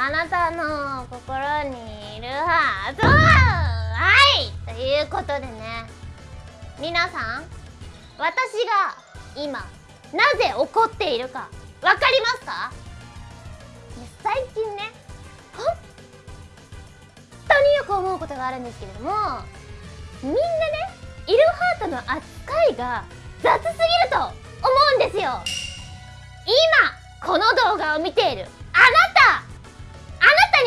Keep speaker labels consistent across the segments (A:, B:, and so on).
A: あなたの心にいるはず。はい。ということでね。皆さん私が今なぜ怒っているかわかりますか？最近ね本当によく思うことがあるんですけれどもみんなねイルハートの扱いが雑すぎると思うんですよ。今この動画を見ているあなた。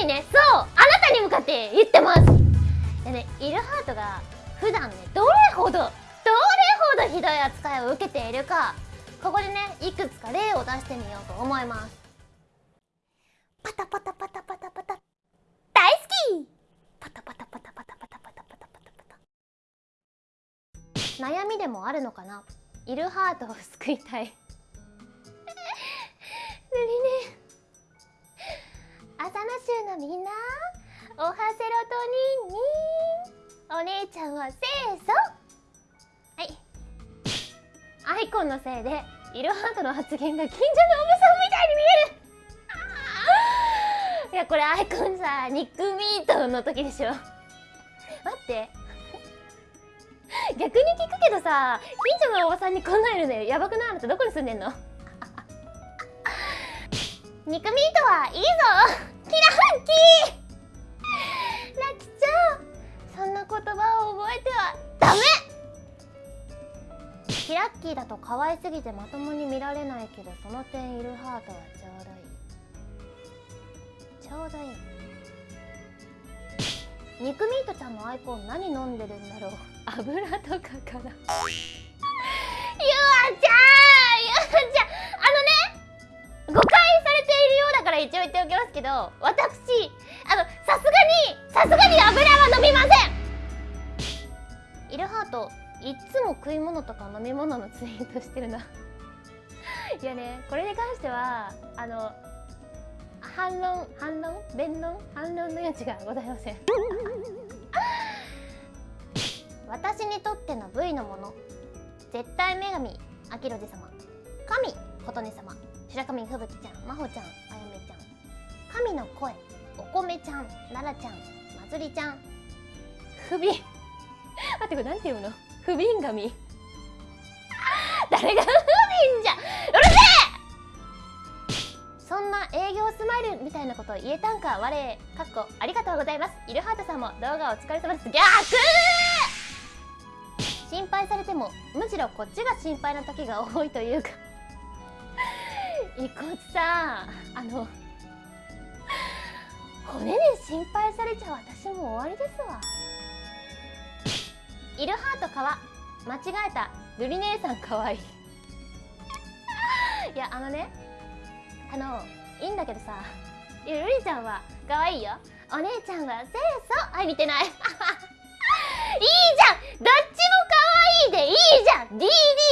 A: にね。そうあなたに向かって言ってます。でねイルハートが普段ねどれほどどれほどひどい扱いを受けているかここでねいくつか例を出してみようと思います。パタパタパタパタパタ大好き。パタパタパタパタパタパタパタパタ。パタ悩みでもあるのかな？イルハートを救いたい。ぬりねの州のみんなおはセロトニンにお姉ちゃんは清楚はいアイコンのせいでイルハートの発言が近所のおばさんみたいに見えるいやこれアイコンさ肉ミートの時でしょ待って逆に聞くけどさ近所のおばさんにこんなんいるのよやばくないあなたどこに住んでんの肉ミートはいいぞキラハッキーラキちゃんそんな言葉を覚えてはダメキラッキーだと可愛すぎてまともに見られないけどその点いるハートはちょうどいい。ちょうどい。い肉ミートちゃんのアイコン何飲んでるんだろう油とかかな。ゆあちゃんゆあちゃん。から一応言っておきますけど私あのさすがにさすがに油は飲みません。イルハートいっつも食い物とか飲み物のツイートしてるな。いやねこれに関してはあの反論反論？弁論？反論の余地がございません。私にとっての V のもの絶対女神アキロジ様神琴音様白神吹雪ちゃん真帆ちゃん神の声お米ちゃん奈々ちゃんまつりちゃん不憫。待ってこれなんていうの？不憫神。誰が不憫じゃ？うるせえ！そんな営業スマイルみたいなこと言えたんか？我かっこありがとうございます。イルハートさんも動画お疲れ様です。逆！心配されてもむしろこっちが心配な時が多いというか。いこつさんあの骨で心配されちゃ私も終わりですわ。イルハートかわ。間違えた。ルリ姉さんかわいい。いやあのね。あのいいんだけどさ。ルリちゃんは可愛いいよ。お姉ちゃんは清楚。はい似てない。いいじゃん。どっちも可愛いいでいいじゃん。DD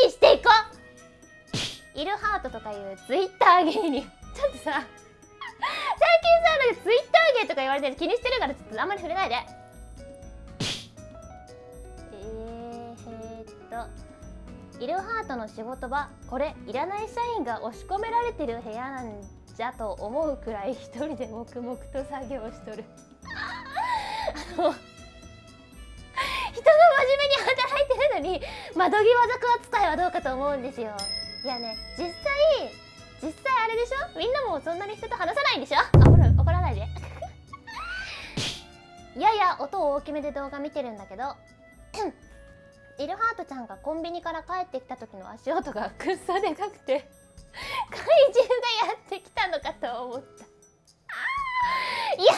A: していこ。うイルハートとかいうツイッター芸人。ちょっとさ最近さなんかツとか言われてる。気にしてるからちょっとあんまり触れないで。えー、っと。イルハートの仕事場。これいらない社員が押し込められてる部屋なんじゃと思うくらい一人で黙々と作業しとる。あの人が真面目に働いてるのに窓際族扱いはどうかと思うんですよ。いやね実際実際あれでしょ？みんなもそんなに人と話さないんでしょ？やや音を大きめで動画見てるんだけど イルハートちゃんがコンビニから帰ってきた時の足音がくっそでかくて怪獣がやってきたのかと思った。いや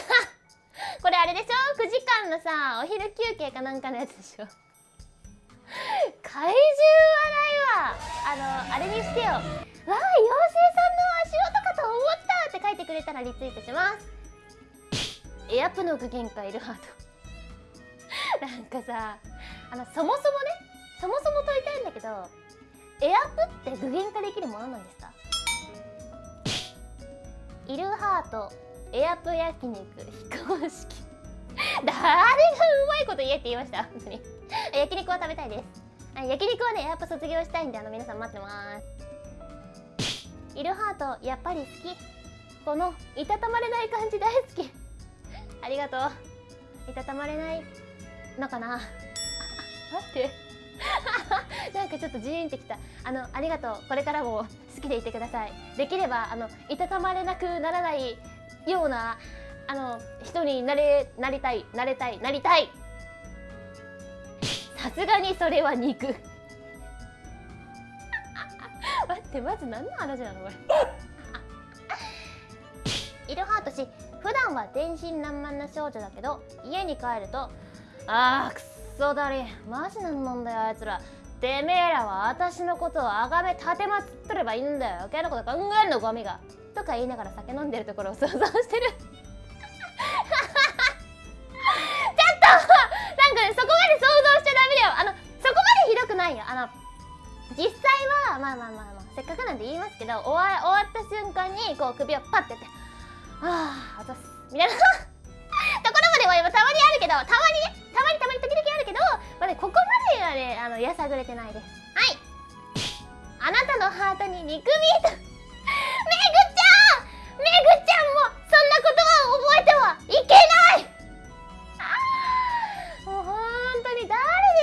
A: これあれでしょ？9時間のさお昼休憩かなんかのやつでしょ？怪獣笑いはあのあれにしてよ。わあ妖精さんの足音かと思ったって書いてくれたらリツイートします。エアプの具現化イルハート。なんかさあのそもそもねそもそも問いたいんだけどエアプって具現化できるものなんですか？イルハートエアプ焼肉非公式。誰がうまいこと言えって言いました？本当に。焼肉は食べたいです。焼肉はねエアプ卒業したいんであの皆さん待ってます。イルハートやっぱり好き。このいたたまれない感じ大好き。ありがとう。いたたまれない。のかな？あ待って。なんかちょっとジーンってきた。あのありがとう。これからも好きでいてください。できればあのいたたまれなくならないようなあの人になれなりたい。なれたい。なりたい。さすがにそれは肉。待ってまず何の話なのこれ？イルハート氏普段は天真爛漫な少女だけど家に帰るとあーくっそだりマジなんなんだよあいつら。てめえらは私のことをあがめ立てまつってればいいんだよ。余計なこと考えるのゴミがとか言いながら酒飲んでるところを想像してる。ちょっとなんかねそこまで想像しちゃダメだよ。あのそこまでひどくないよ。あの実際はまあまあまあまあせっかくなんで言いますけど終わ終わった瞬間にこう首をパッてやって「ああ私」みたいなところまではたまにあるけどたまにねたまにたまに時々あるけど、まあね、ここまではねあのやさぐれてないですはいあなたのハートに肉ミートめぐちゃんめぐちゃんもそんなことは覚えてはいけないあもう本当に誰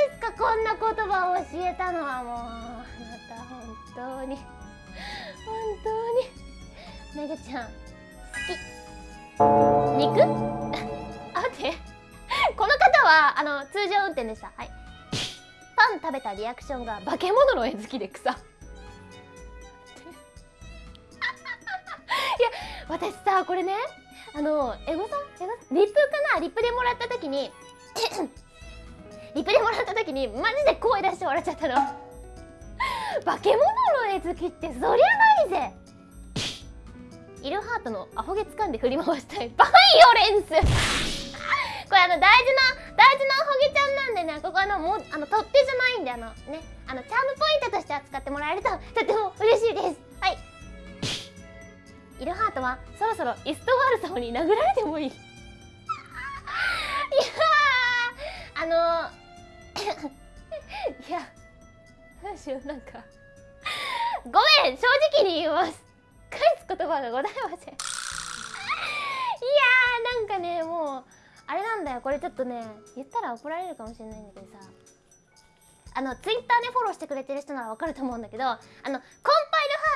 A: ですかこんな言葉を教えたのはもうあなた本当に本当にめぐちゃん肉？あ待って。この方はあの通常運転でした。はい。パン食べたリアクションが化け物の絵好きで草。いや私さこれねあのエゴさん？エゴリップかな？リップでもらった時に リップでもらった時にマジで声出して笑っちゃったの。化け物の絵好きってそりゃないぜ。イルハートのアホ毛掴んで振り回したい。バイオレンス。これあの大事な大事なアホ毛ちゃんなんでねここあのもうあの取っ手じゃないんであのねあのチャームポイントとして扱ってもらえると とても嬉しいです。はい。イルハートはそろそろイストワール様に殴られてもいい。いやあの いやどうしようなんか。ごめん正直に言います。言葉がございません。いやーなんかねもうあれなんだよ。これちょっとね言ったら怒られるかもしれないんだけどさ。あのツイッターでフォローしてくれてる人ならわかると思うんだけどあのコンパイル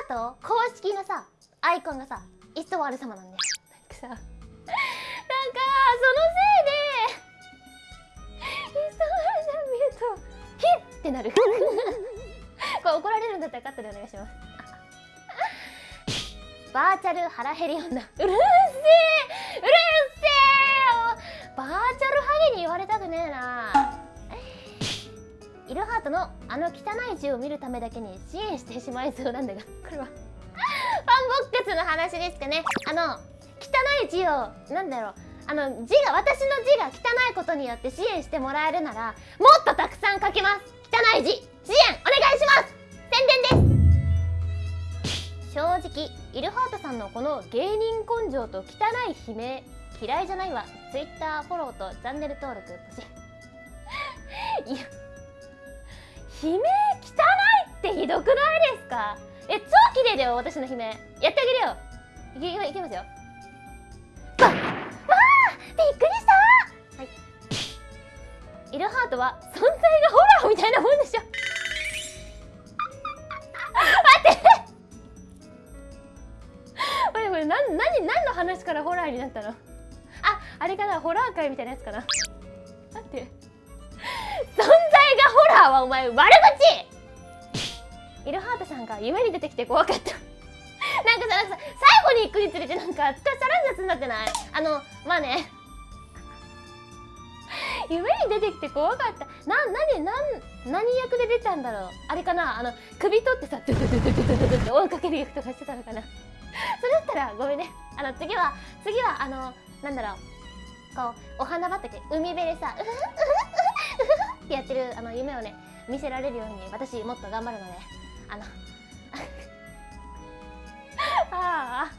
A: ハート公式のさアイコンがさイストワール様なんだよ。なんかさ。なんかそのせいでイストワールさん見るとヒッってなる。これ怒られるんだったらカットでお願いしますバーチャル腹減り女。うるせえ！うるせえバーチャルハゲに言われたくねえな。イルハートのあの汚い字を見るためだけに支援してしまいそうなんだが。これは。ファンボックスの話ですかね。あの汚い字をなんだろう。あの字が私の字が汚いことによって支援してもらえるならもっとたくさん書きます。汚い字。支援お願いします正直イルハートさんのこの芸人根性と汚い悲鳴嫌いじゃないわ。Twitter フォローとチャンネル登録ポチ いや悲鳴汚いってひどくないですか？え超綺麗だよ私の悲鳴。やってあげるよ。いけいけますよ。わわあびっくりしたはい。イルハートは存在がホラーみたいなもんでしょ。れ何何の話からホラーになったの？ああれかな？ホラー界みたいなやつかな？待って。存在がホラーはお前悪口！イルハートさんが夢に出てきて怖かった。なんかささ最後に行くにつれてなんかつかさらん雑になってない？あのまあね。夢に出てきて怖かった。な何何何役で出たんだろう？あれかな？あの首取ってさドゥドゥドゥドゥドゥドゥドゥって追いかける役とかしてたのかな？それだったらごめんね。あの次は次はあのなんだろう。こうお花畑海辺でさうふうふうふってやってるあの夢をね見せられるように私もっと頑張るのであの ああ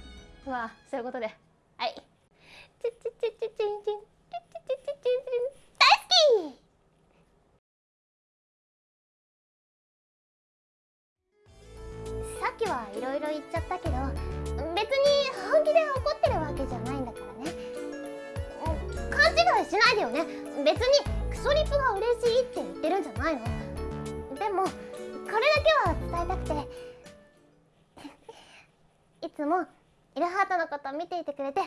A: まあそういうことで。はい。チチチチチンチン。チチチチチンチン。大好き！さっきはいろいろ言っちゃったけどよね。別にクソリプが嬉しいって言ってるんじゃないの。でもこれだけは伝えたくて。いつもイルハートのこと見ていてくれて